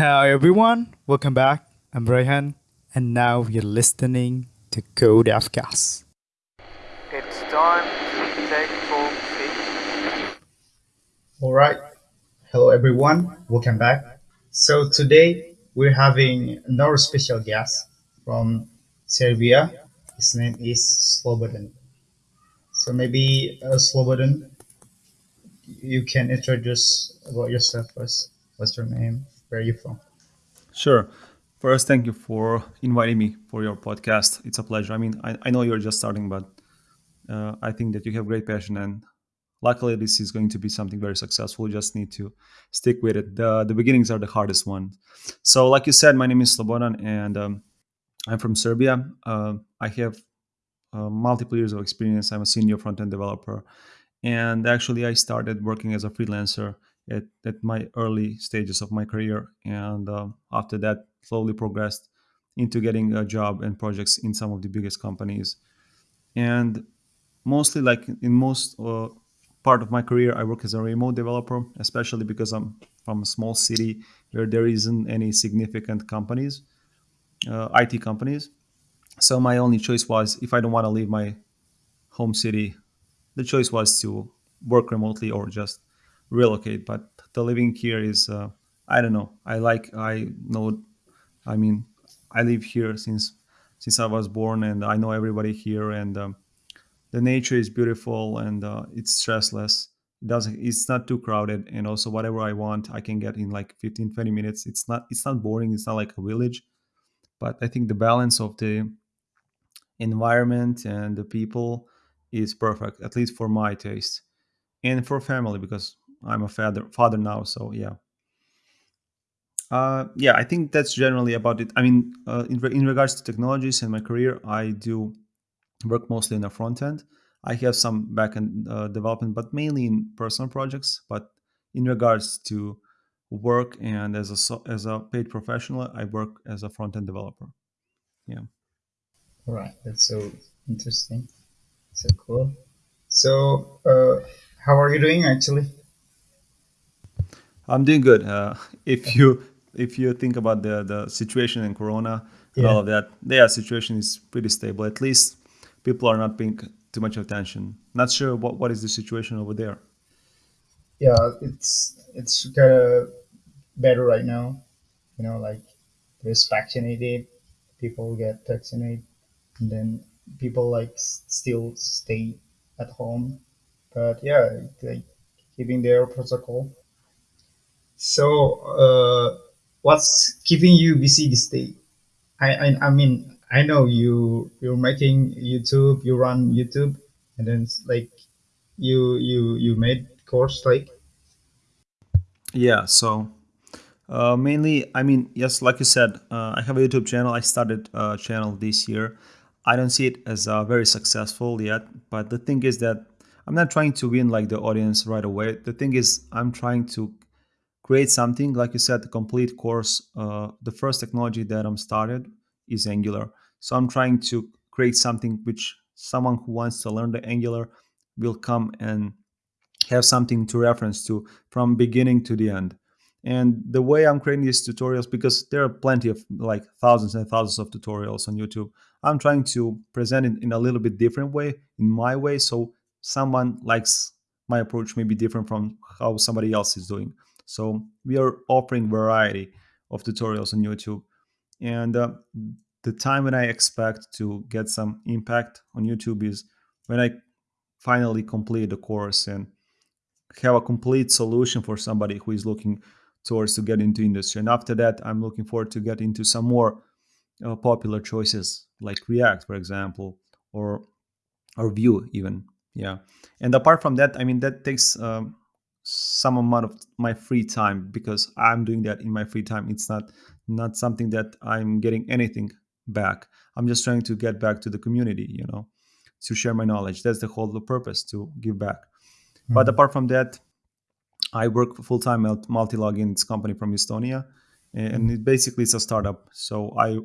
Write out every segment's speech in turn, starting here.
Hi everyone, welcome back. I'm Rayhan, and now you're listening to Code Afcast. It's time to take talk fish. All right. Hello, everyone. Welcome back. So today we're having another special guest from Serbia. His name is Slobodan. So maybe uh, Slobodan, you can introduce about yourself first. What's your name? Where are you from? Sure. First, thank you for inviting me for your podcast. It's a pleasure. I mean, I, I know you're just starting, but uh, I think that you have great passion, and luckily, this is going to be something very successful. You just need to stick with it. The, the beginnings are the hardest one. So, like you said, my name is Slobodan, and um, I'm from Serbia. Uh, I have uh, multiple years of experience. I'm a senior front end developer. And actually, I started working as a freelancer at, at my early stages of my career. And um, after that, slowly progressed into getting a job and projects in some of the biggest companies. And mostly, like in most uh, part of my career, I work as a remote developer, especially because I'm from a small city where there isn't any significant companies, uh, IT companies. So my only choice was if I don't want to leave my home city, the choice was to work remotely or just relocate. But the living here is, uh, I don't know. I like, I know, I mean, I live here since since I was born, and I know everybody here, and um, the nature is beautiful and uh, it's stressless. It doesn't, it's not too crowded, and also whatever I want, I can get in like 15, 20 minutes. It's not, it's not boring. It's not like a village, but I think the balance of the environment and the people is perfect, at least for my taste and for family because I'm a father father now. So yeah, uh, yeah, I think that's generally about it. I mean, uh, in re- in regards to technologies and my career, I do work mostly in the front end. I have some back end uh, development, but mainly in personal projects. But in regards to work and as a as a paid professional, I work as a front end developer. Yeah. All right. That's so interesting. So cool. So, uh, how are you doing actually? I'm doing good. Uh, if you if you think about the the situation in Corona and Yeah. all of that, yeah, situation is pretty stable. At least people are not paying too much attention. Not sure what what is the situation over there. Yeah. It's it's kind of better right now. You know, like there's vaccinated, people get vaccinated, and then people like still stay at home. But yeah, like keeping their protocol. So, uh, what's keeping you busy this day? I, I I mean I know you you're making YouTube, you run YouTube, and then like you you you made course like Yeah. So uh, mainly, I mean, yes, like you said, uh, I have a YouTube channel. I started a channel this year. I don't see it as uh, very successful yet, but the thing is that I'm not trying to win like the audience right away. The thing is, I'm trying to create something like you said the complete course uh, the first technology that i'm started is angular. So i'm trying to create something which someone who wants to learn the angular will come and have something to reference to from beginning to the end. And the way i'm creating these tutorials because there are plenty of like thousands and thousands of tutorials on youtube i'm trying to present it in a little bit different way in my way so someone likes my approach may be different from how somebody else is doing so we are offering variety of tutorials on youtube and uh, the time when i expect to get some impact on youtube is when i finally complete the course and have a complete solution for somebody who is looking towards to get into industry. And after that, I'm looking forward to get into some more uh, popular choices like React, for example, or or Vue even. Yeah. And apart from that, I mean that takes um, some amount of my free time because I'm doing that in my free time. It's not not something that I'm getting anything back. I'm just trying to get back to the community, you know, to share my knowledge. That's the whole purpose to give back. But Mhm. apart from that, I work full time at Multilogin. It's company from Estonia, and it basically is a startup. So I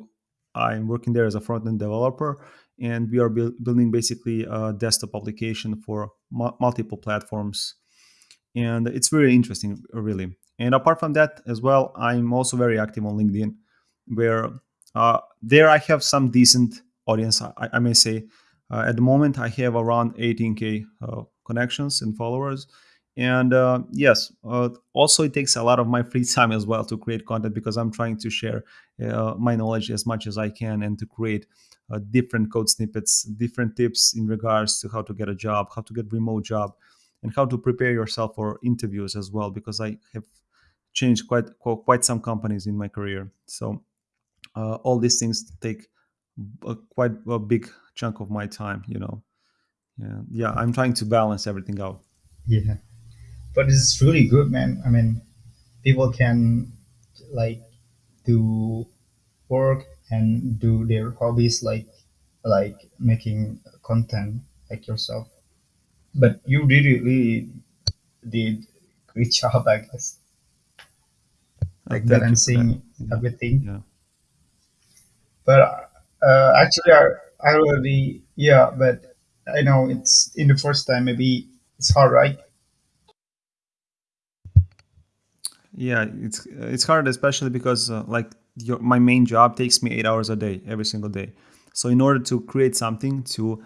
I'm working there as a front end developer, and we are buil- building basically a desktop application for mu- multiple platforms, and it's very interesting, really. And apart from that, as well, I'm also very active on LinkedIn, where uh, there I have some decent audience. I, I may say, uh, at the moment I have around 18k uh, connections and followers. And uh, yes, uh, also it takes a lot of my free time as well to create content because I'm trying to share uh, my knowledge as much as I can and to create different code snippets, different tips in regards to how to get a job, how to get remote job, and how to prepare yourself for interviews as well. Because I have changed quite quite some companies in my career, so uh, all these things take a, quite a big chunk of my time. You know, yeah, yeah. I'm trying to balance everything out. Yeah, but it's really good, man. I mean, people can like do work and do their hobbies like like making content like yourself. But you really, did great job, I guess, Uh, like thank you for that. balancing everything. yeah. But uh, actually, I, I already yeah, but I know it's in the first time maybe it's hard, right? Yeah, it's it's hard, especially because uh, like your, my main job takes me eight hours a day, every single day. So in order to create something to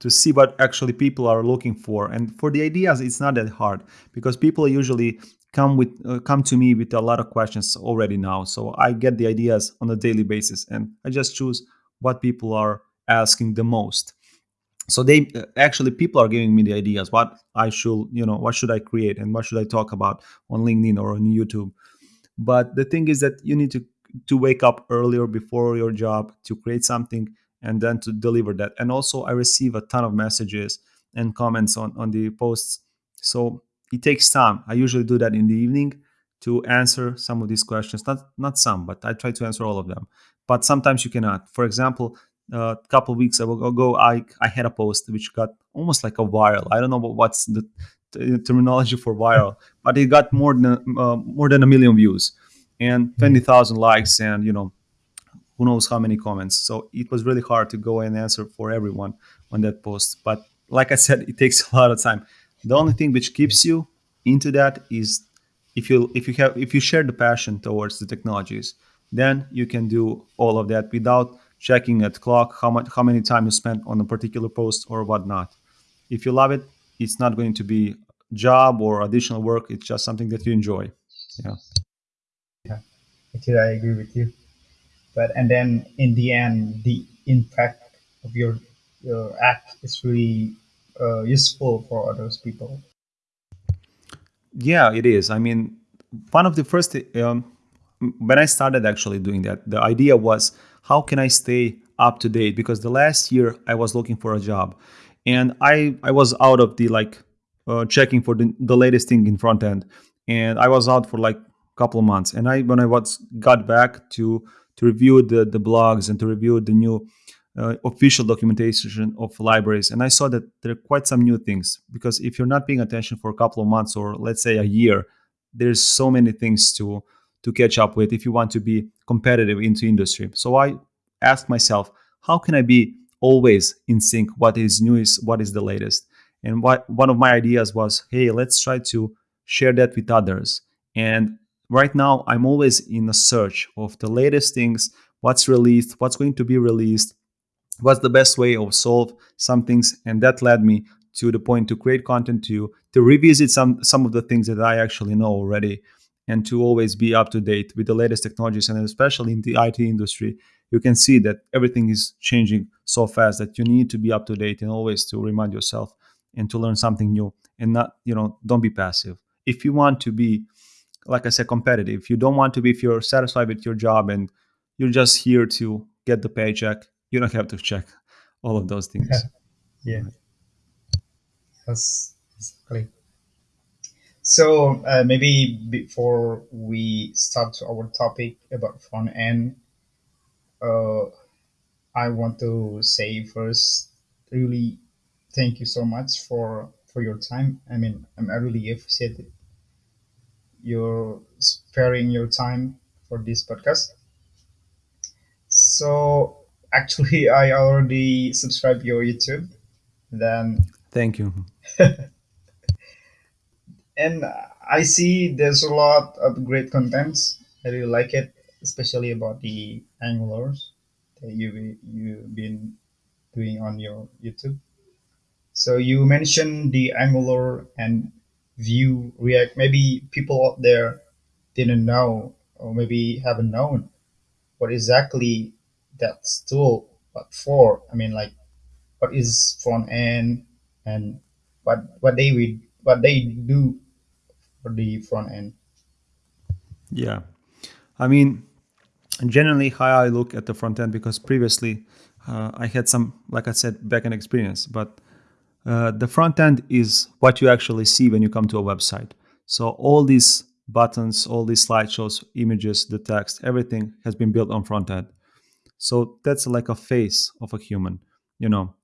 to see what actually people are looking for, and for the ideas, it's not that hard because people usually come with uh, come to me with a lot of questions already now. So I get the ideas on a daily basis, and I just choose what people are asking the most. So they uh, actually people are giving me the ideas what i should you know what should i create and what should i talk about on linkedin or on youtube. But the thing is that you need to to wake up earlier before your job to create something and then to deliver that. And also i receive a ton of messages and comments on on the posts. So it takes time. I usually do that in the evening to answer some of these questions. Not not some but i try to answer all of them. But sometimes you cannot. For example a couple of weeks ago i i had a post which got almost like a viral. I don't know what, what's the t- terminology for viral but it got more than uh, more than a million views and Mm. 20,000 likes and you know who knows how many comments. So it was really hard to go and answer for everyone on that post. But like i said it takes a lot of time. The only thing which keeps you into that is if you if you have if you share the passion towards the technologies then you can do all of that without checking at clock how much how many time you spent on a particular post or whatnot. If you love it it's not going to be job or additional work. It's just something that you enjoy. Yeah. Yeah, actually, I agree with you. But and then in the end, the impact of your your act is really uh, useful for others people. Yeah, it is. I mean, one of the first um, when I started actually doing that, the idea was how can I stay up to date? Because the last year I was looking for a job, and I I was out of the like uh, checking for the, the latest thing in front end, and I was out for like a couple of months. And I when I was got back to to review the the blogs and to review the new uh, official documentation of libraries. And i saw that there are quite some new things because if you're not paying attention for a couple of months or let's say a year there's so many things to to catch up with if you want to be competitive into industry. So i asked myself how can i be always in sync what is new is what is the latest? And what one of my ideas was hey let's try to share that with others. And right now i'm always in a search of the latest things what's released what's going to be released what's the best way of solve some things and that led me to the point to create content to you, to revisit some some of the things that i actually know already and to always be up to date with the latest technologies and especially in the it industry you can see that everything is changing so fast that you need to be up to date and always to remind yourself and to learn something new and not you know don't be passive. If you want to be like i said competitive you don't want to be if you're satisfied with your job and you're just here to get the paycheck you don't have to check all of those things Yeah, that's exactly. So uh, maybe before we start our topic about front end, uh, I want to say first, really thank you so much for for your time. I mean, I'm, really appreciate your sparing your time for this podcast. So actually, I already subscribed your YouTube. Then thank you and I see there's a lot of great contents. I really like it, especially about the Angulars that you you've been doing on your YouTube. So you mentioned the Angular and Vue React. Maybe people out there didn't know, or maybe haven't known what exactly that's tool what for. I mean, like what is front end and what what they would what they do for the front end. Yeah. I mean, generally how I look at the front end because previously uh, I had some, like I said, backend experience, but uh, the front end is what you actually see when you come to a website. So all these buttons, all these slideshows, images, the text, everything has been built on front end. So that's like a face of a human, you know.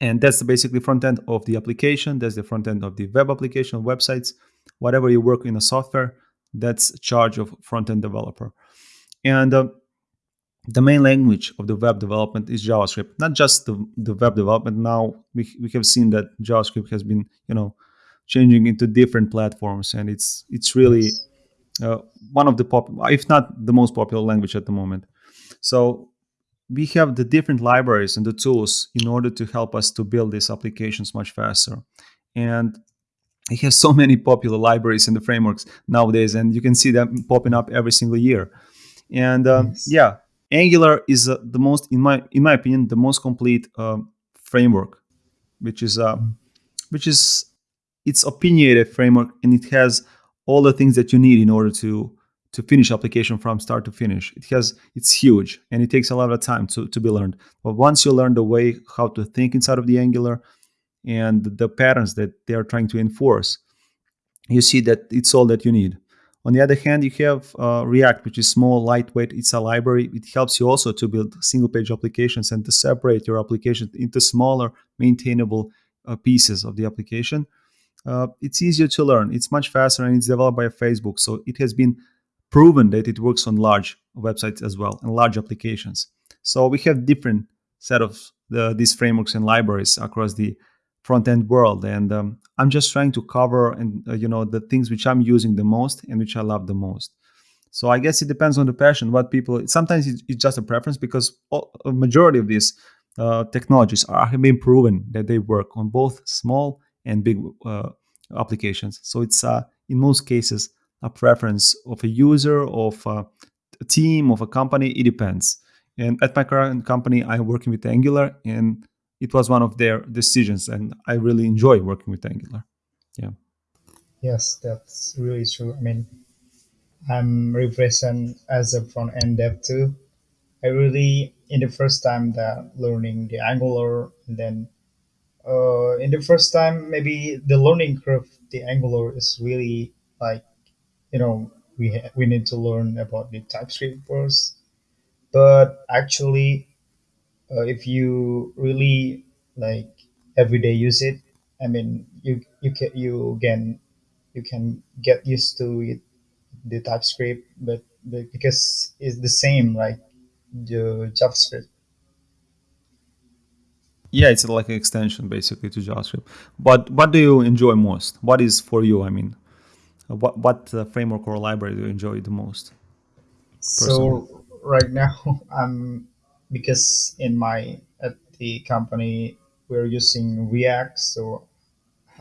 And that's basically front end of the application. That's the front end of the web application, websites, whatever you work in a software. That's charge of front end developer. And uh, the main language of the web development is JavaScript. Not just the, the web development. Now we, we have seen that JavaScript has been, you know, changing into different platforms, and it's it's really uh, one of the pop, if not the most popular language at the moment. So we have the different libraries and the tools in order to help us to build these applications much faster. And we have so many popular libraries and the frameworks nowadays, and you can see them popping up every single year. And um, Yes. yeah, Angular is uh, the most, in my in my opinion, the most complete um, framework, which is uh, which is it's opinionated framework and it has all the things that you need in order to to finish application from start to finish. It has it's huge and it takes a lot of time to, to be learned. But once you learn the way how to think inside of the Angular and the patterns that they are trying to enforce, you see that it's all that you need. On the other hand, you have uh, React, which is small, lightweight. It's a library. It helps you also to build single page applications and to separate your application into smaller, maintainable uh, pieces of the application. Uh, it's easier to learn. It's much faster and it's developed by Facebook. So it has been proven that it works on large websites as well and large applications. So we have different set of the, these frameworks and libraries across the front end world. And um, i'm just trying to cover and uh, you know the things which i'm using the most and which i love the most. So i guess it depends on the passion what people sometimes it's, just a preference because all, a majority of these uh, technologies are have been proven that they work on both small and big uh, applications. So it's uh, in most cases a preference of a user of a team of a company. It depends. And at my current company i'm working with angular and it was one of their decisions and i really enjoy working with angular yeah Yes, that's really true. I mean, I'm represent as a front end dev too. I really in the first time that learning the Angular, and then uh, in the first time maybe the learning curve the Angular is really like you know we we need to learn about the TypeScript first. But actually, uh, if you really like everyday use it, I mean you you can you can you can get used to it the TypeScript, but, but because it's the same like the JavaScript. yeah it's like an extension basically to javascript. But what do you enjoy most? What is for you i mean what what uh, framework or library do you enjoy the most personally? So right now I'm because in my at the company we're using React, so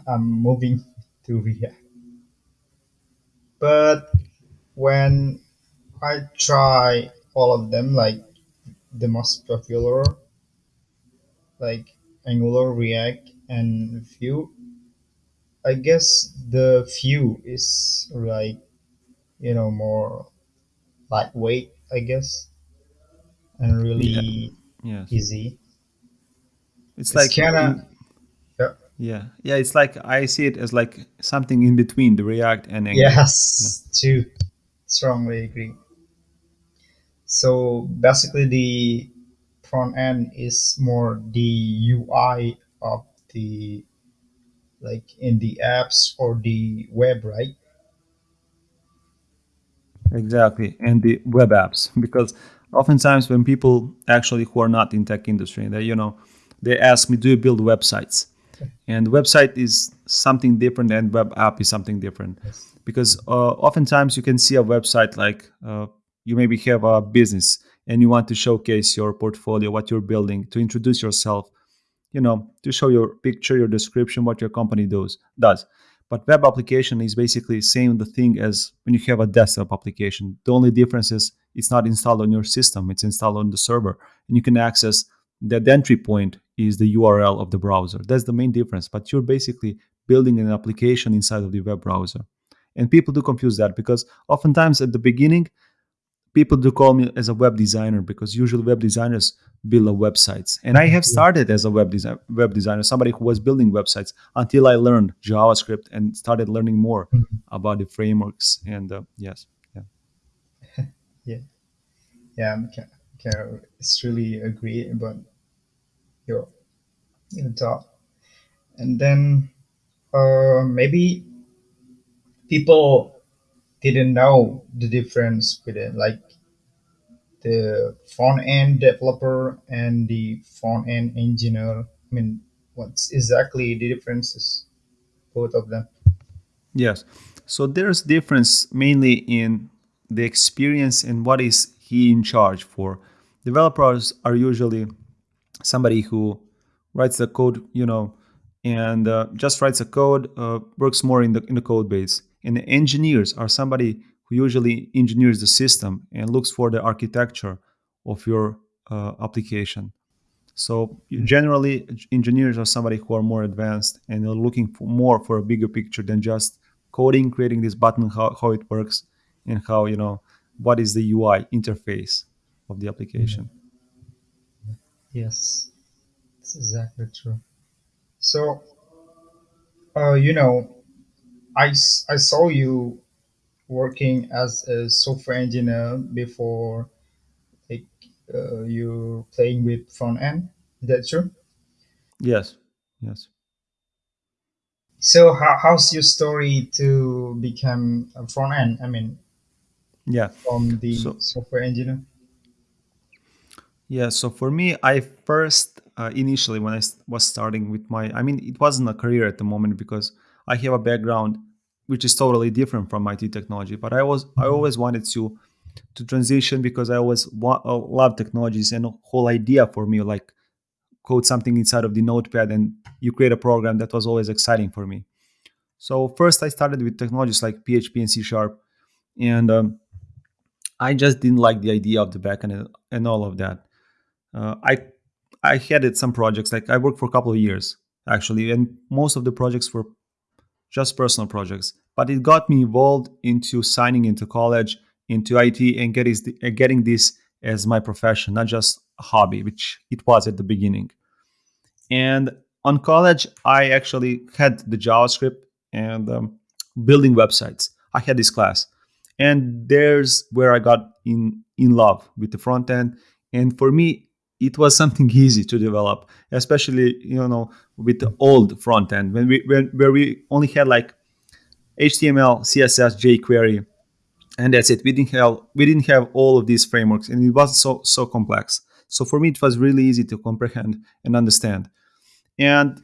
I'm moving to React. But when I try all of them, like the most popular, like Angular, React, and Vue, I guess the Vue is like you know more lightweight, I guess, and yeah really yes easy. it's It's like kind of in yeah, yeah yeah it's like i see it as like something in between the react and angular yeah yes, too. Strongly agree. So basically, the front end is more the UI of the like in the apps or the web, right? Exactly, and the web apps because oftentimes when people actually who are not in tech industry, they you know they ask me, "Do you build websites?" and website is something different and web app is something different Yes. because uh, oftentimes you can see a website like uh, you maybe have a business and you want to showcase your portfolio what you're building to introduce yourself you know to show your picture your description what your company does does but web application is basically same the thing as when you have a desktop application. The only difference is it's not installed on your system it's installed on the server. And you can access that entry point is the url of the browser. That's the main difference but you're basically building an application inside of the web browser. And people do confuse that because oftentimes at the beginning people do call me as a web designer because usually web designers build a websites and i have started as a web design web designer somebody who was building websites until i learned javascript and started learning more Mhm. about the frameworks and uh, yes yeah Yeah. Yeah. I'm can, can it's really agree about your your thought. And then uh, maybe people didn't know the difference with it, like the front end developer and the front end engineer. I mean, what's exactly the differences, both of them? yes so there's difference mainly in the experience and what is he in charge for developers are usually somebody who writes the code, you know, and uh, just writes a code, uh, works more in the in the code base. And the engineers are somebody who usually engineers the system and looks for the architecture of your uh, application. So generally, engineers are somebody who are more advanced and are looking for more for a bigger picture than just coding, creating this button, how, how it works, and how you know what is the UI interface of the application. Yes, that's exactly true. So, uh, you know, I, s- I saw you working as a software engineer before like uh, you playing with front end. Is that true? Yes, yes. So how, how's your story to become a front end? I mean, Yeah. from the So software engineer. yeah. So for me, I first uh, initially when I s- was starting with my, I mean, it wasn't a career at the moment because I have a background which is totally different from IT technology. But I was I Mhm. always wanted to to transition because I always wa- uh, love technologies and the whole idea for me like code something inside of the notepad and you create a program that was always exciting for me. So first I started with technologies like PHP and C sharp and um, I just didn't like the idea of the backend and, and all of that. Uh, I I headed some projects. Like I worked for a couple of years actually, and most of the projects were just personal projects. But it got me involved into signing into college, into IT, and getting and getting this as my profession, not just a hobby, which it was at the beginning. And on college, I actually had the JavaScript and um, building websites. I had this class, and there's where I got in in love with the front end. And for me, it was something easy to develop, especially you know with the old front end when we when, where we only had like HTML, CSS, jQuery, and that's it. We didn't have we didn't have all of these frameworks, and it was so so complex. So for me, it was really easy to comprehend and understand. And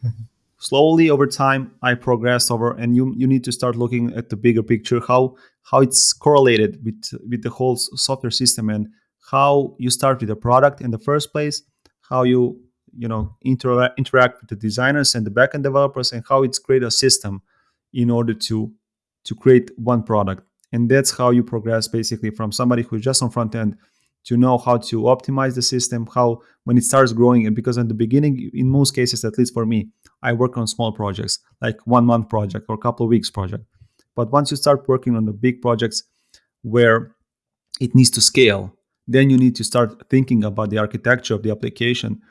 slowly over time i progressed over and you you need to start looking at the bigger picture how how it's correlated with with the whole software system and how you start with a product in the first place how you you know intera- interact with the designers and the backend developers and how it's create a system in order to to create one product and that's how you progress basically from somebody who's just on front end to know how to optimize the system how when it starts growing and because in the beginning in most cases at least for me I work on small projects, like one month project or a couple of weeks project. But once you start working on the big projects where it needs to scale, then you need to start thinking about the architecture of the application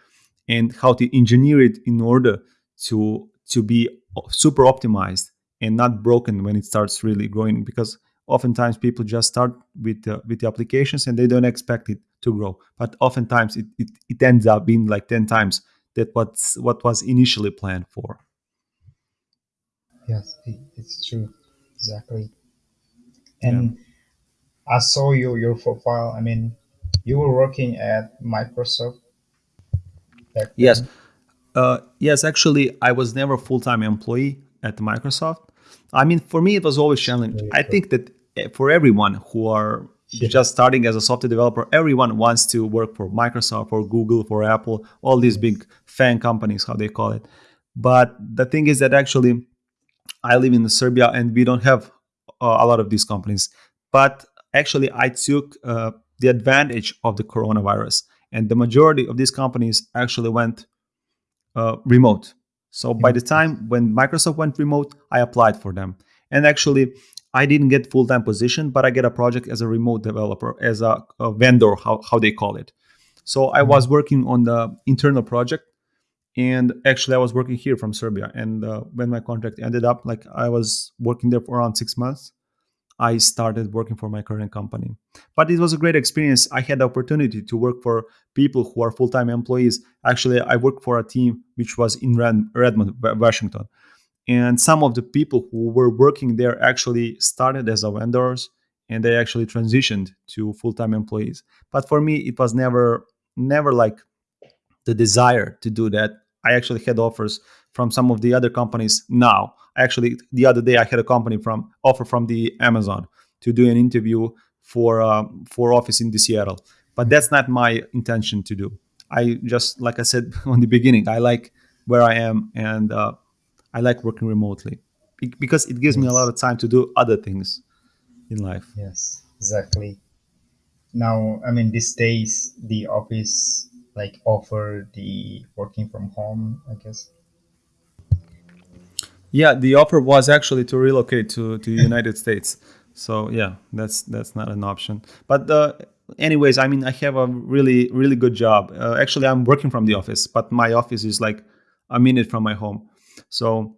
and how to engineer it in order to to be super optimized and not broken when it starts really growing because oftentimes people just start with the, with the applications and they don't expect it to grow but oftentimes it, it, it ends up being like 10 times that what's what was initially planned for Yes, it, it's true. Exactly. yeah And I saw your your profile. I mean, you were working at Microsoft yes. Uh, yes, actually, I was never a full time employee at Microsoft. I mean, for me, it was always challenging. I think that eh, for everyone who are Yeah. just starting as a software developer, everyone wants to work for Microsoft, for Google, for Apple, all these big FAANG companies, how they call it. But the thing is that actually, I live in Serbia and we don't have uh, a lot of these companies. But actually, I took uh, the advantage of the coronavirus, and the majority of these companies actually went uh, remote. So by the time when Microsoft went remote, I applied for them, and actually, I didn't get full time position, but I get a project as a remote developer, as a, a vendor, how how they call it. So I was working on the internal project and actually i was working here from serbia. And uh, when my contract ended up like i was working there for around six months i started working for my current company. But it was a great experience. I had the opportunity to work for people who are full-time employees. Actually i worked for a team which was in redmond washington. And some of the people who were working there actually started as a vendors and they actually transitioned to full-time employees. But for me it was never never like the desire to do that. I actually had offers from some of the other companies now. Actually, the other day I had a company from offer from the Amazon to do an interview for um, for office in the Seattle, but that's not my intention to do. I just like I said on the beginning, I like where I am and uh, I like working remotely because it gives me a lot of time to do other things in life. Yes, exactly. Now, I mean, these days the office like offer the working from home. I guess. Yeah, the offer was actually to relocate to to the United States. So yeah, that's that's not an option. But uh, anyways, I mean, I have a really really good job. Uh, actually, I'm working from the office, but my office is like a minute from my home. So,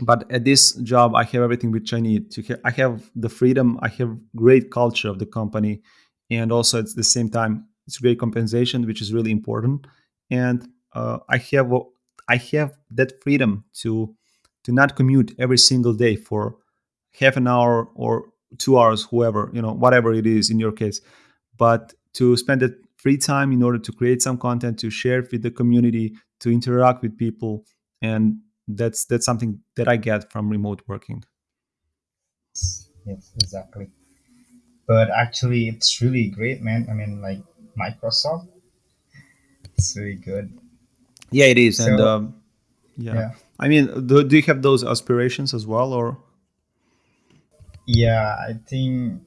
but at this job, I have everything which I need. To ha- I have the freedom. I have great culture of the company, and also at the same time, it's great compensation, which is really important. And uh, I have I have that freedom to to not commute every single day for half an hour or two hours, whoever, you know, whatever it is in your case, but to spend that free time in order to create some content, to share with the community, to interact with people. And that's that's something that I get from remote working. Yes, exactly. But actually, it's really great, man. I mean, like Microsoft, it's really good. Yeah, it is. And um, yeah, yeah, I mean, do, do you have those aspirations as well, or yeah. I think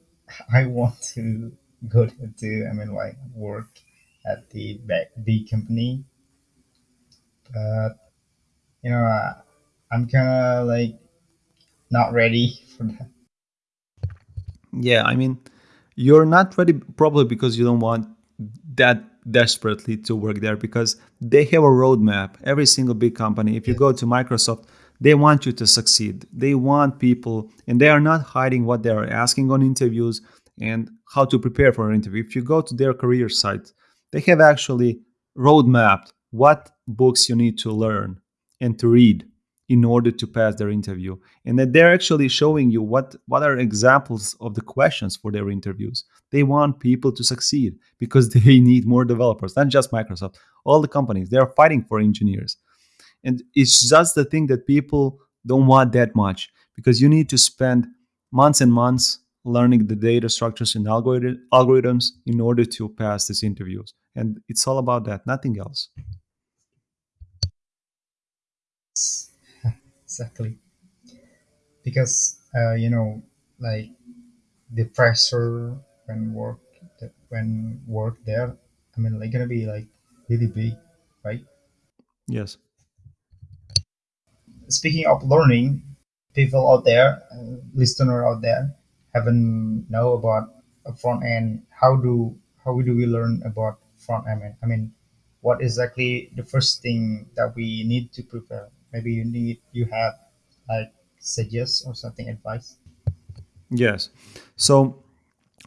I want to go to. I mean, like work at the big, big company, but you know, uh, I'm kind of like not ready for that. Yeah, I mean, you're not ready probably because you don't want that desperately to work there because they have a roadmap. Every single big company, if you Yes. go to Microsoft, they want you to succeed. They want people, and they are not hiding what they are asking on interviews and how to prepare for an interview. If you go to their career site, they have actually roadmapped what books you need to learn and to read in order to pass their interview and that they're actually showing you what what are examples of the questions for their interviews. They want people to succeed because they need more developers not just microsoft all the companies. They are fighting for engineers. And it's just the thing that people don't want that much because you need to spend months and months learning the data structures and algorithms in order to pass these interviews. And it's all about that nothing else Exactly, because uh, you know, like the pressure when work when work there. I mean, like gonna be like really big, right? yes Speaking of learning, people out there, uh, listener out there, haven't know about a front end. How do how do we learn about front end? I mean, what exactly the first thing that we need to prepare? Maybe you need you have like suggest or something advice. yes so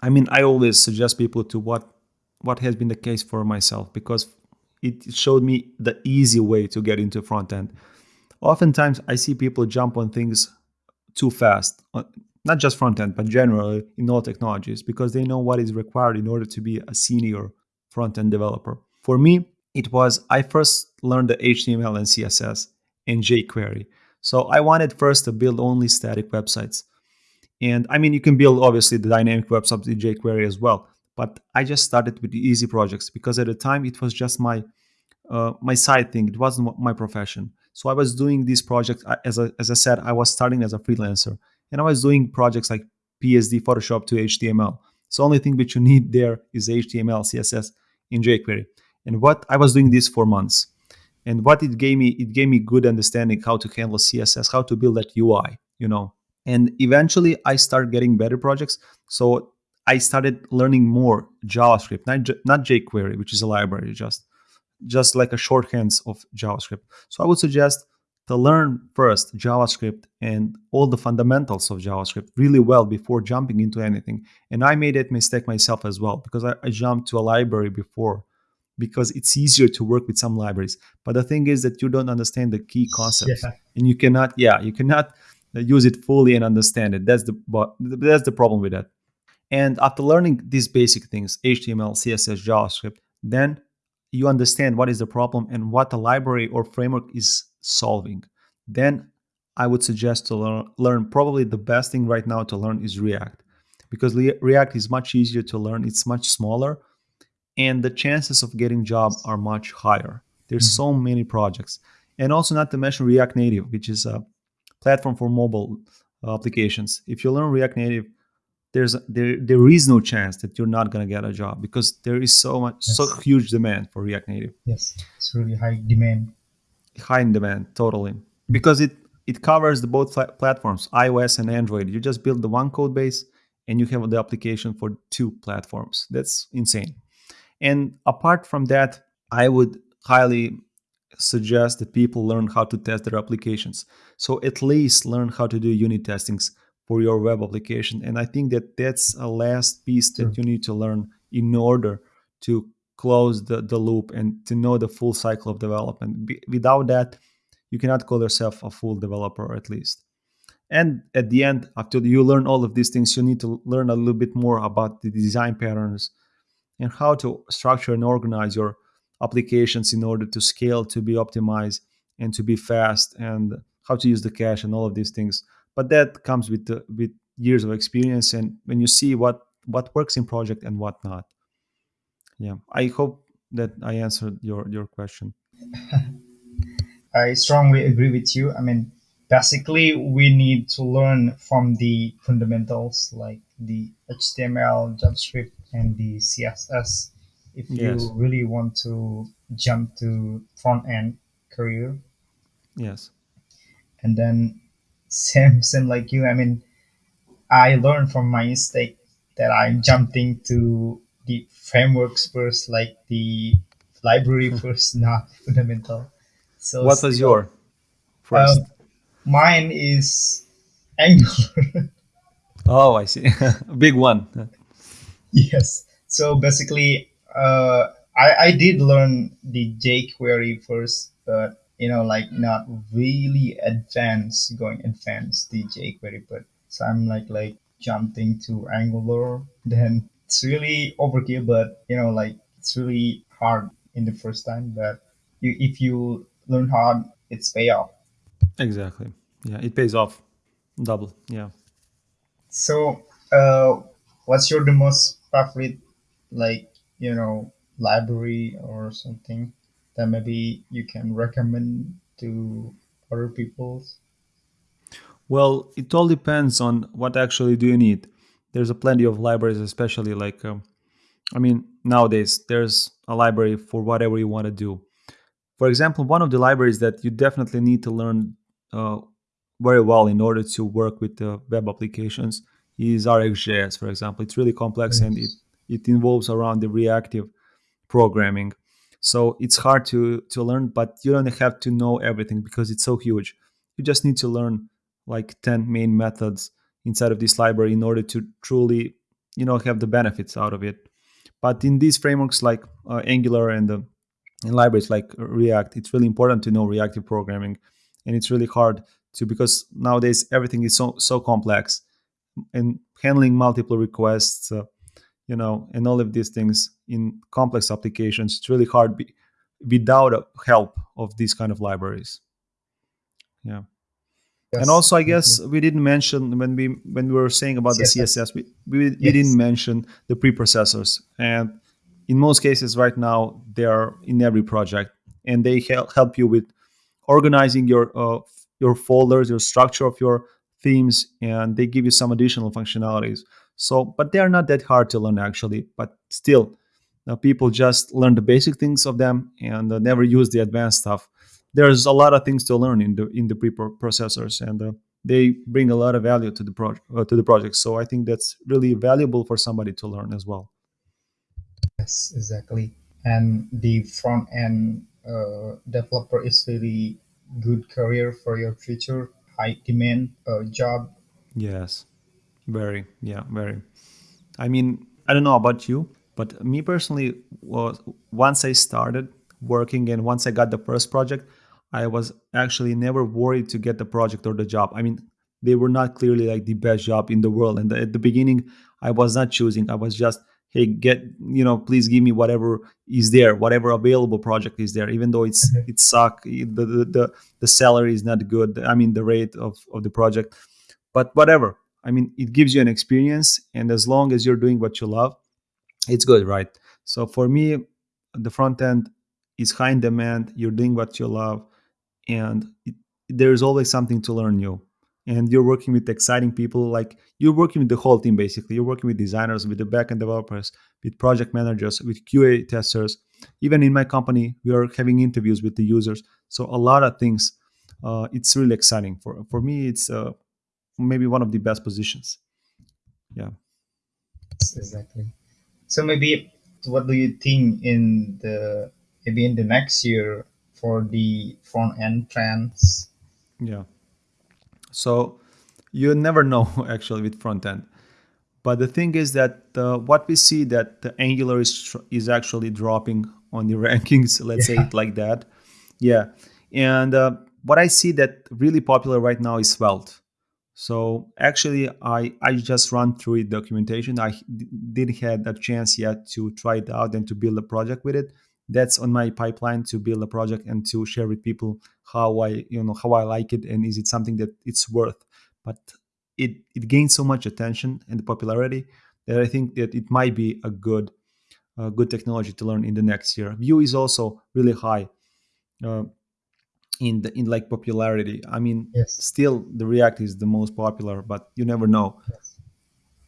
I mean, I always suggest people to what what has been the case for myself because it showed me the easy way to get into front end. Oftentimes, I see people jump on things too fast, uh, not just front end, but generally in all technologies because they know what is required in order to be a senior front end developer. For me, it was I first learned the HTML and CSS and jQuery. So I wanted first to build only static websites. And I mean, you can build obviously the dynamic websites in jQuery as well. But I just started with the easy projects because at the time it was just my uh, my side thing. It wasn't my profession. So I was doing these projects as I, as I said. I was starting as a freelancer, and I was doing projects like PSD, Photoshop to HTML. So only thing which you need there is HTML, CSS in jQuery. And what I was doing this for months. And what it gave me, it gave me good understanding how to handle CSS, how to build that UI, you know. And eventually I started getting better projects. So I started learning more JavaScript, not, not jQuery, which is a library, just just like a shorthands of JavaScript. So I would suggest to learn first JavaScript and all the fundamentals of JavaScript really well before jumping into anything. And I made that mistake myself as well because I, I jumped to a library before because it's easier to work with some libraries. But the thing is that you don't understand the key concepts Yeah. and you cannot, yeah, you cannot uh, use it fully and understand it. That's the but that's the problem with that. And after learning these basic things, HTML, CSS, JavaScript, then you understand what is the problem and what the library or framework is solving. Then I would suggest to learn, learn probably the best thing right now to learn is React because React is much easier to learn. It's much smaller and the chances of getting job are much higher. There's Mhm. so many projects. And also not to mention React Native, which is a platform for mobile uh, applications. If you learn React Native, there's there there is no chance that you're not gonna get a job because there is so much so huge demand for React Native, Yes, it's really high demand. high in demand totally because it it covers the both pla- platforms, iOS and Android. You just build the one code base and you have the application for two platforms. That's insane. And apart from that, I would highly suggest that people learn how to test their applications. So at least learn how to do unit testings for your web application. And I think that that's a last piece that True. you need to learn in order to close the, the loop and to know the full cycle of development. Be- without that, you cannot call yourself a full developer at least. And at the end, after you learn all of these things, you need to learn a little bit more about the design patterns and how to structure and organize your applications in order to scale, to be optimized, and to be fast, and how to use the cache and all of these things. But that comes with the, with years of experience, and when you see what what works in project and what not. Yeah, I hope that I answered your your question. I strongly agree with you. I mean, basically, we need to learn from the fundamentals like the HTML, JavaScript, and the CSS if Yes. you really want to jump to front end career. Yes. And then, same, same like you. I mean, I learned from my mistake that I jumped into the frameworks first, like the library first, not fundamental. So What was your first? Um, mine is Angular. oh, I see. Big one. yes. So basically, uh, I, I did learn the jQuery first, but you know, like not really advanced, going advanced the jQuery. But so I'm like like jumping to Angular. Then it's really overkill, but you know, like it's really hard in the first time. But you, if you learn hard, it's payoff. Exactly. Yeah, it pays off double. Yeah. So, uh, what's your the most favorite, like you know, library or something that maybe you can recommend to other people? Well, it all depends on what actually do you need. There's a plenty of libraries, especially like, um, I mean, nowadays there's a library for whatever you want to do. For example, one of the libraries that you definitely need to learn uh, very well in order to work with uh, web applications is RxJS, for example. It's really complex and it, it involves around the reactive programming. So it's hard to, to learn, but you don't have to know everything because it's so huge. You just need to learn like 10 main methods inside of this library in order to truly you know have the benefits out of it but in these frameworks like uh, angular and uh, in libraries like react it's really important to know reactive programming and it's really hard to because nowadays everything is so so complex and handling multiple requests uh, you know and all of these things in complex applications it's really hard be, without a help of these kind of libraries. Yeah. And also i guess we didn't mention when we when we were saying about the CSS. css we, we, we didn't mention the preprocessors. And in most cases right now they are in every project and they help help you with organizing your uh, your folders your structure of your themes and they give you some additional functionalities. So but they are not that hard to learn actually. But still uh, people just learn the basic things of them and uh, never use the advanced stuff. There's a lot of things to learn in the in the preprocessors and uh, they bring a lot of value to the project uh, to the project. So i think that's really valuable for somebody to learn as well. Yes, exactly. And the front end uh, developer is really good career for your future, high demand uh, job. yes very yeah very I mean, I don't know about you, but me personally, was once I started working and once I got the first project, I was actually never worried to get the project or the job. I mean, they were not clearly like the best job in the world. And at the beginning, I was not choosing. I was just, hey, get you know, please give me whatever is there, whatever available project is there, even though it's Mhm. it suck. The the the, the salary is not good. I mean, the rate of of the project but whatever i mean it gives you an experience and as long as you're doing what you love it's good right so for me the front end is high in demand you're doing what you love and it, there's always something to learn new and you're working with exciting people like you're working with the whole team basically you're working with designers with the backend developers with project managers with qa testers even in my company we are having interviews with the users so a lot of things uh, it's really exciting for for me it's uh, maybe one of the best positions. Yeah. Exactly. So maybe what do you think in the maybe in the next year for the front end trends? Yeah. So you never know actually with front end. But the thing is that uh, what we see that the Angular is is actually dropping on the rankings. Let's say it like that. Yeah. And uh, what I see that really popular right now is Svelte. So actually, I I just run through it documentation. I didn't had a chance yet to try it out and to build a project with it. That's on my pipeline to build a project and to share with people how I you know how I like it and is it something that it's worth. But it it gained so much attention and popularity that I think that it might be a good uh, good technology to learn in the next year. Vue is also really high. Uh, in the in like popularity. I mean, Yes. still the React is the most popular, but you never know. Yes.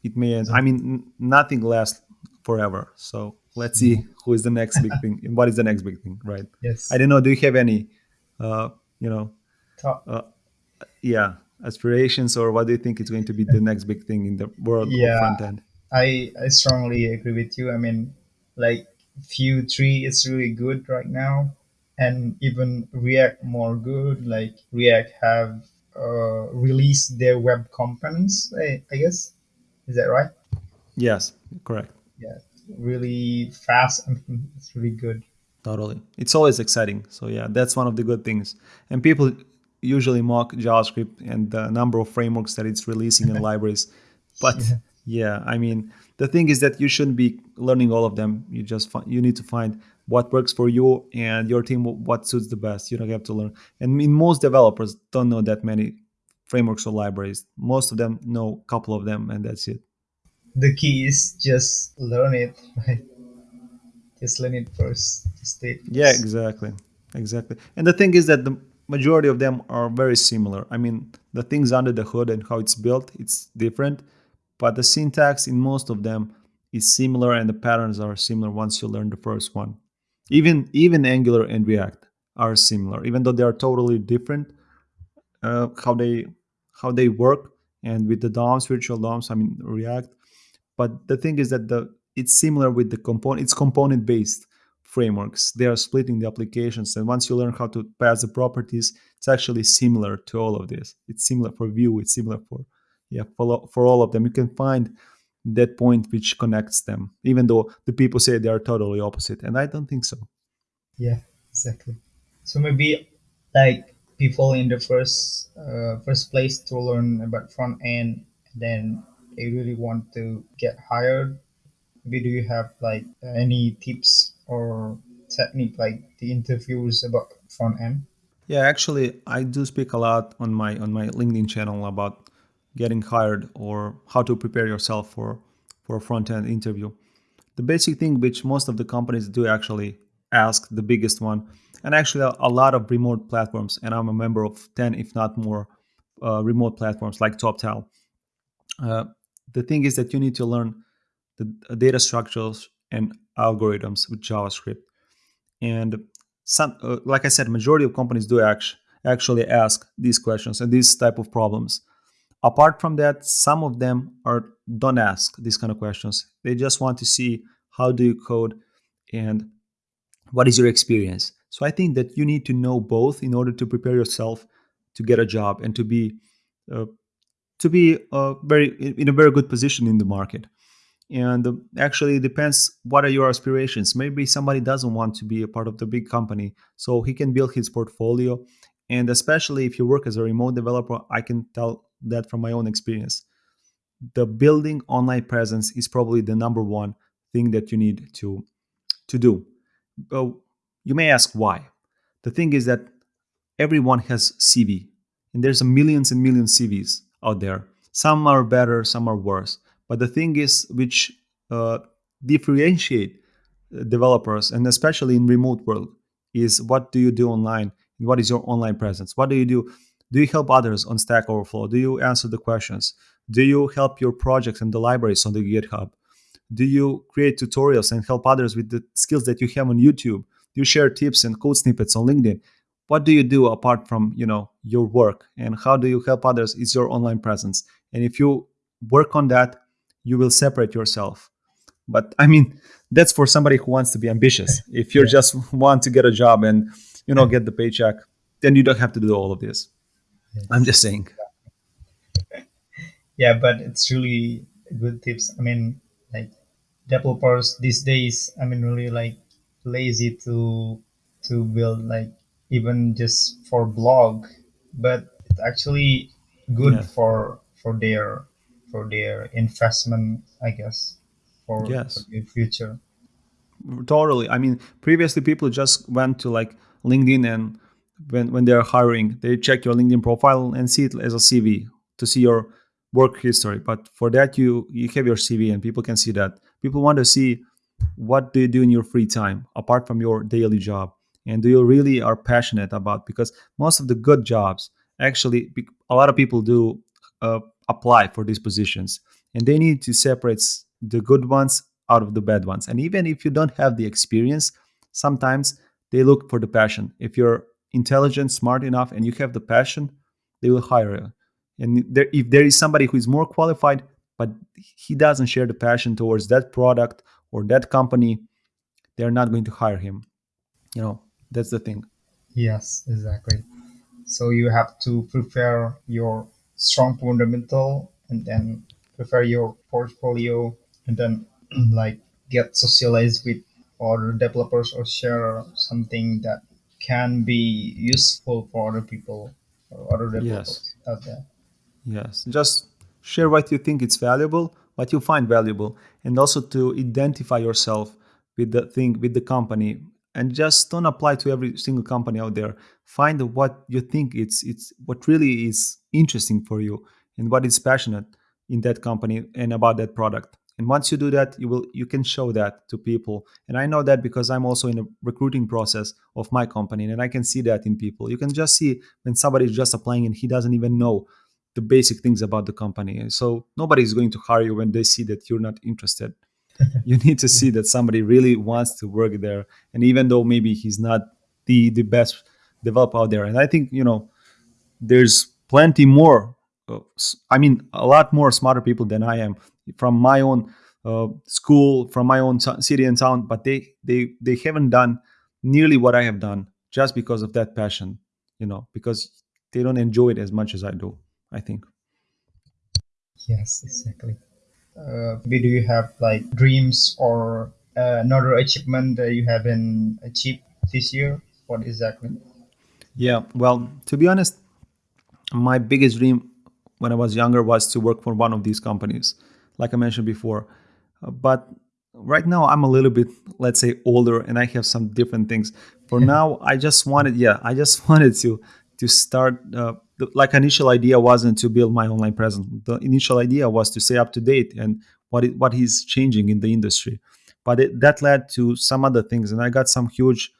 It may end. I mean, nothing lasts forever. So let's see who is the next big thing what is the next big thing, right? Yes i don't know. Do you have any, uh, you know, uh, yeah, aspirations or what do you think is going to be the next big thing in the world of Yeah. front end? I I strongly agree with you. I mean, like Vue three is really good right now, and even React more good. Like React have uh, released their web components. I, I guess is that right? Yes, correct. Yeah, really fast and it's really good. Totally. It's always exciting. So yeah, that's one of the good things. And people usually mock JavaScript and the number of frameworks that it's releasing in libraries. But Yeah. yeah, I mean, the thing is that you shouldn't be learning all of them. You just find, you need to find what works for you and your team what suits the best. You don't have to learn. And I mean, most developers don't know that many frameworks or libraries. Most of them know a couple of them and that's it. The key is just learn it. Right? Just learn it first. Yeah, exactly. Exactly. And the thing is that the majority of them are very similar. I mean, the things under the hood and how it's built, it's different, but the syntax in most of them is similar and the patterns are similar once you learn the first one. Even even Angular and React are similar, even though they are totally different uh, how they how they work and with the DOMs, virtual DOMs, I mean React but the thing is that the it's similar with the component it's component based frameworks. They are splitting the applications and once you learn how to pass the properties it's actually similar to all of this. It's similar for Vue it's similar for yeah for, for all of them. You can find that point which connects them even though the people say they are totally opposite and i don't think so. Yeah, exactly. So maybe like people in the first uh, first place to learn about front end, then they really want to get hired. Maybe do you have like any tips or technique, like the interviews about front end? Yeah, actually, I do speak a lot on my on my LinkedIn channel about getting hired or how to prepare yourself for for a front end interview. The basic thing which most of the companies do actually ask, the biggest one, and actually a, lot of remote platforms, and I'm a member of ten, if not more, uh, remote platforms like TopTal. Uh, the thing is that you need to learn the uh, data structures and algorithms with JavaScript. And some uh, like i said majority of companies do act- actually ask these questions and these type of problems. Apart from that some of them are don't ask these kind of questions. They just want to see how do you code and what is your experience. So i think that you need to know both in order to prepare yourself to get a job and to be uh, to be uh, very in a very good position in the market. And uh, actually it depends what are your aspirations. Maybe somebody doesn't want to be a part of the big company so he can build his portfolio. And especially if you work as a remote developer i can tell that from my own experience. The building online presence is probably the number one thing that you need to to do. But you may ask why. The thing is that everyone has cv and there's a millions and millions cvs out there some are better some are worse but the thing is, which uh, differentiate uh, developers, and especially in remote world, is what do you do online and what is your online presence? What do you do? Do you help others on Stack Overflow? Do you answer the questions? Do you help your projects and the libraries on the GitHub? Do you create tutorials and help others with the skills that you have on YouTube? Do you share tips and code snippets on LinkedIn? What do you do apart from you know your work? And how do you help others? Is your online presence. And if you work on that, you will separate yourself but i mean that's for somebody who wants to be ambitious if you yeah. just want to get a job and you know get the paycheck then you don't have to do all of this i'm just saying yeah but it's really good tips i mean like developers these days i mean really like lazy to to build like even just for blog but it's actually good yeah. for for their for their investment, I guess, for, yes. for the future. Totally. I mean, previously people just went to like LinkedIn and when, when they're hiring, they check your LinkedIn profile and see it as a CV to see your work history. But for that, you you have your CV and people can see that. People want to see what do you do in your free time apart from your daily job and do you really are passionate about because most of the good jobs actually a lot of people do uh, apply for these positions and they need to separate the good ones out of the bad ones and even if you don't have the experience sometimes they look for the passion. If you're intelligent smart enough and you have the passion they will hire you. And there, if there is somebody who is more qualified but he doesn't share the passion towards that product or that company they're not going to hire him you know that's the thing yes exactly so you have to prepare your strong fundamental and then prepare your portfolio and then like get socialized with other developers or share something that can be useful for other people or other developers yes. out there. Yes, just share what you think it's valuable, what you find valuable, and also to identify yourself with the thing, with the company, and just don't apply to every single company out there. Find what you think it's it's what really is interesting for you and what is passionate in that company and about that product. And once you do that you will you can show that to people. And i know that because i'm also in a recruiting process of my company and i can see that in people. You can just see when somebody is just applying and he doesn't even know the basic things about the company. So nobody is going to hire you when they see that you're not interested you need to see that somebody really wants to work there. And even though maybe he's not the the best developer out there and i think you know there's plenty more uh, i mean a lot more smarter people than i am from my own uh, school from my own city and town but they they they haven't done nearly what i have done just because of that passion you know because they don't enjoy it as much as i do i think. Yes exactly uh, do you have like dreams or uh, another achievement that you haven't achieved this year? What exactly? Yeah, well, to be honest, my biggest dream when I was younger was to work for one of these companies, like I mentioned before. Uh, but right now i'm a little bit let's say older and i have some different things for now i just wanted yeah i just wanted to to start uh, the, like initial idea wasn't to build my online presence. The initial idea was to stay up to date and what it, what is changing in the industry. But it, that led to some other things and i got some huge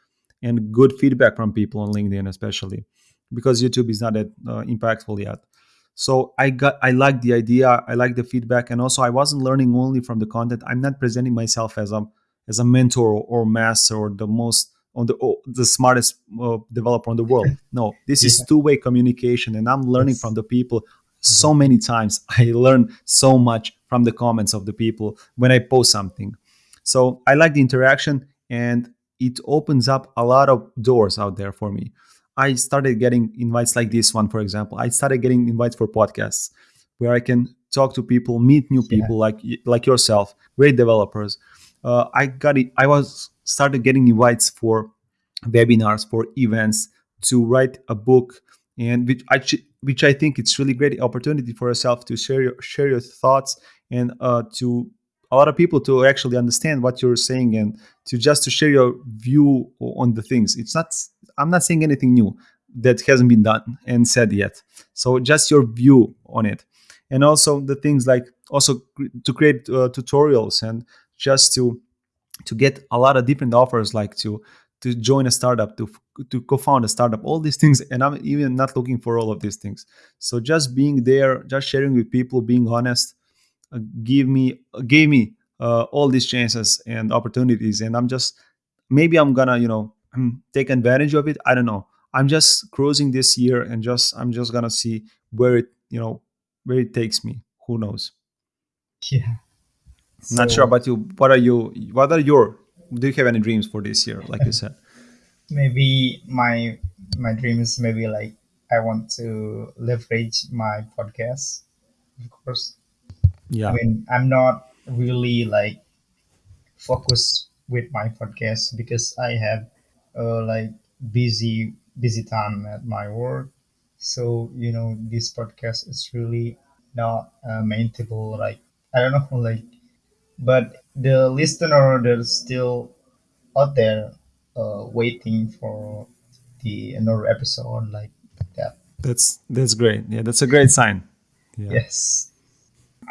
and good feedback from people on linkedin especially because youtube is not that uh, impactful yet. So i got i like the idea i like the feedback and also i wasn't learning only from the content. I'm not presenting myself as a as a mentor or master or the most on the oh, the smartest uh, developer in the world no this is two-way communication and i'm learning Yes. from the people so many times i learn so much from the comments of the people when i post something so i like the interaction and it opens up a lot of doors out there for me I started getting invites like this one, for example. I started getting invites for podcasts where I can talk to people, meet new Yeah. people like like yourself, great developers. Uh, I got it. I was started getting invites for webinars, for events, to write a book, and which I which I think it's really great opportunity for yourself to share your share your thoughts and uh, to a lot of people to actually understand what you're saying and to just to share your view on the things. It's not I'm not saying anything new that hasn't been done and said yet. So just your view on it, and also the things like also to create uh, tutorials and just to to get a lot of different offers like to to join a startup to to co-found a startup all these things. And i'm even not looking for all of these things. So just being there just sharing with people being honest uh, give me gave me uh, all these chances and opportunities. And i'm just maybe i'm gonna you know take advantage of it. I don't know. I'm just cruising this year and just i'm just gonna see where it you know where it takes me. Who knows? Yeah. Not sure about you what are you what are your do you have any dreams for this year like you said maybe my my dream is maybe like I want to leverage my podcast, of course. Yeah. I mean, I'm not really like focused with my podcast because I have uh, like busy busy time at my work. So you know, this podcast is really not uh, maintainable. Like I don't know, like but the listener that's still out there uh, waiting for the another episode like that. that's that's great yeah that's a great sign yeah Yes,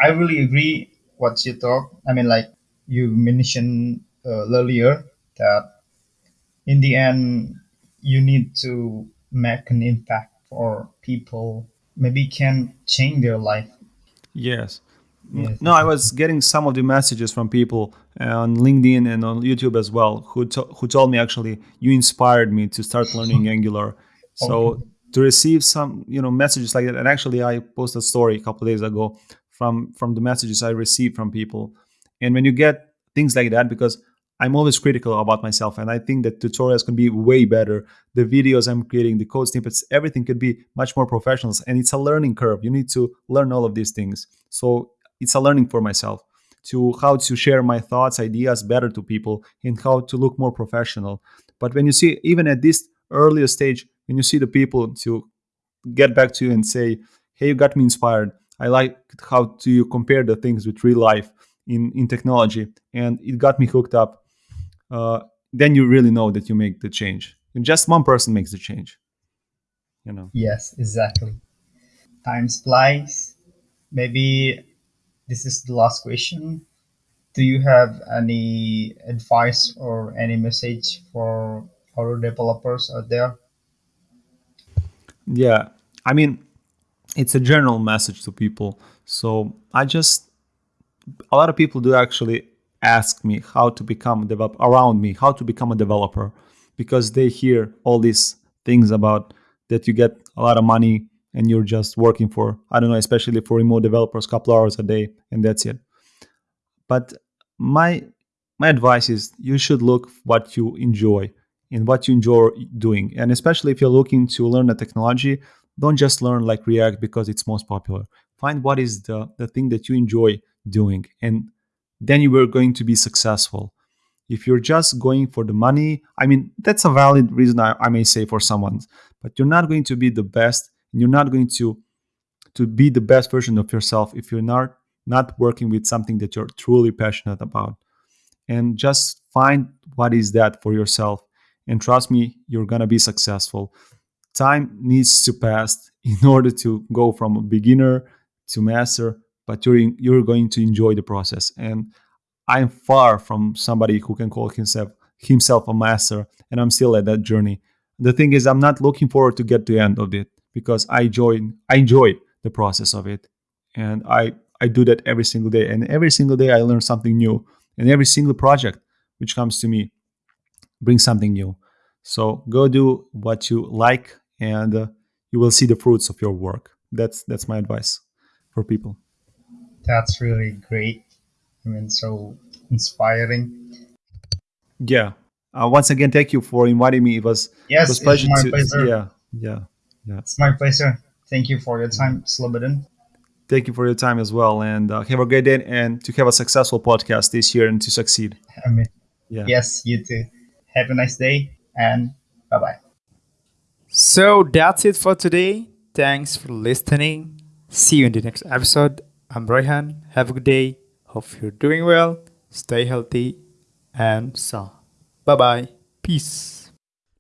I really agree what you talk. I mean, like you mentioned uh, earlier that in the end you need to make an impact for people. Maybe can change their life. yes Yes, mm. no i was getting some of the messages from people uh, on linkedin and on youtube as well who to- who told me actually you inspired me to start learning angular. Okay. so to receive some you know messages like that and actually i posted a story a couple of days ago from from the messages i received from people. And when you get things like that because i'm always critical about myself and i think that tutorials can be way better. The videos i'm creating the code snippets everything could be much more professional and it's a learning curve. You need to learn all of these things. So it's a learning for myself to how to share my thoughts ideas better to people and how to look more professional but when you see even at this earlier stage when you see the people to get back to you and say hey you got me inspired i like how to you compare the things with real life in in technology and it got me hooked up uh, then you really know that you make the change and just one person makes the change you know Yes, exactly. Time flies. Maybe this is the last question. Do you have any advice or any message for our developers out there? yeah i mean it's a general message to people so i just a lot of people do actually ask me how to become a developer around me how to become a developer because they hear all these things about that you get a lot of money and you're just working for i don't know especially for remote developers a couple hours a day and that's it. But my my advice is you should look what you enjoy and what you enjoy doing. And especially if you're looking to learn a technology don't just learn like react because it's most popular. Find what is the the thing that you enjoy doing and then you are going to be successful. If you're just going for the money i mean that's a valid reason i, I may say for someone but you're not going to be the best and you're not going to to be the best version of yourself if you're not not working with something that you're truly passionate about and just find what is that for yourself. And trust me, you're gonna be successful. Time needs to pass in order to go from a beginner to master, but you're in, you're going to enjoy the process. And I'm far from somebody who can call himself himself a master, and I'm still at that journey. The thing is, I'm not looking forward to get to the end of it because I enjoy I enjoy the process of it, and I I do that every single day. And every single day, I learn something new, and every single project which comes to me brings something new. So go do what you like, and uh, you will see the fruits of your work. That's that's my advice for people. That's really great. I mean, so inspiring. Yeah. Uh, once again, thank you for inviting me. It was Yes, it was pleasure to pleasure. yeah yeah yeah. It's my pleasure. Thank you for your time, Slobodan. Thank you for your time as well, and uh, have a great day and to have a successful podcast this year and to succeed. I mean, Yeah. yes, you too. Have a nice day and bye bye. So that's it for today. Thanks for listening. See you in the next episode. I'm Royhan. Have a good day. Hope you're doing well. Stay healthy and so. Bye bye. Peace.